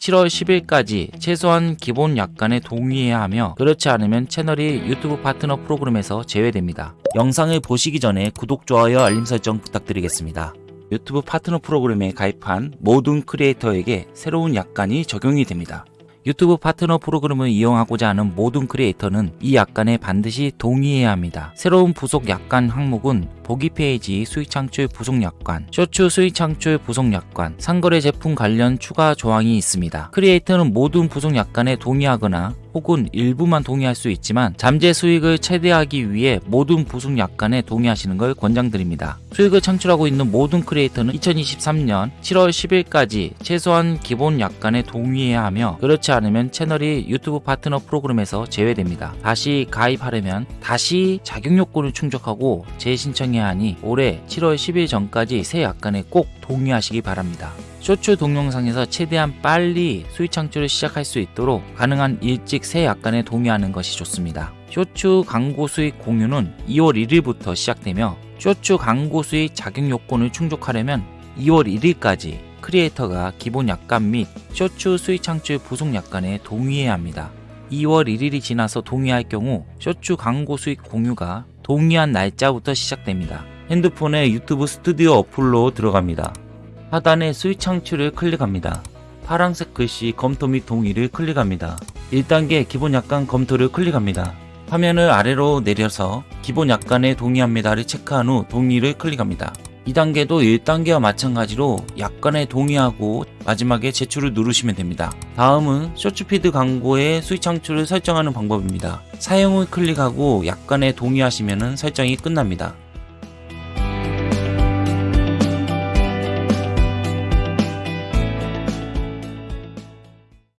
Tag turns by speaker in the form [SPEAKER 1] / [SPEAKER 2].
[SPEAKER 1] 7월 10일까지 최소한 기본 약관에 동의해야 하며 그렇지 않으면 채널이 유튜브 파트너 프로그램에서 제외됩니다. 영상을 보시기 전에 구독, 좋아요, 알림 설정 부탁드리겠습니다. 유튜브 파트너 프로그램에 가입한 모든 크리에이터에게 새로운 약관이 적용이 됩니다. 유튜브 파트너 프로그램을 이용하고자 하는 모든 크리에이터는 이 약관에 반드시 동의해야 합니다. 새로운 부속 약관 항목은 보기 페이지 수익 창출 부속 약관, 쇼츠 수익 창출 부속 약관, 상거래 제품 관련 추가 조항이 있습니다. 크리에이터는 모든 부속 약관에 동의하거나 혹은 일부만 동의할 수 있지만 잠재 수익을 최대하기 위해 모든 부속 약관에 동의하시는 걸 권장드립니다. 수익을 창출하고 있는 모든 크리에이터는 2023년 7월 10일까지 최소한 기본 약관에 동의해야 하며 그렇지 않으면 채널이 유튜브 파트너 프로그램에서 제외됩니다. 다시 가입하려면 다시 자격 요건을 충족하고 재신청해야 하니 올해 7월 10일 전까지 새 약관에 꼭 동의하시기 바랍니다. 쇼츠 동영상에서 최대한 빨리 수익 창출을 시작할 수 있도록 가능한 일찍 새 약관에 동의하는 것이 좋습니다. 쇼츠 광고 수익 공유는 2월 1일부터 시작되며 쇼츠 광고 수익 자격 요건을 충족하려면 2월 1일까지 크리에이터가 기본 약관 및 쇼츠 수익 창출 부속 약관에 동의해야 합니다. 2월 1일이 지나서 동의할 경우 쇼츠 광고 수익 공유가 동의한 날짜부터 시작됩니다. 핸드폰에 유튜브 스튜디오 어플로 들어갑니다. 하단에 수익 창출을 클릭합니다. 파란색 글씨 검토 및 동의를 클릭합니다. 1단계 기본 약관 검토를 클릭합니다. 화면을 아래로 내려서 기본 약관에 동의합니다를 체크한 후 동의를 클릭합니다. 2단계도 1단계와 마찬가지로 약관에 동의하고 마지막에 제출을 누르시면 됩니다. 다음은 쇼츠피드 광고의 수익 창출을 설정하는 방법입니다. 사용을 클릭하고 약관에 동의하시면 설정이 끝납니다.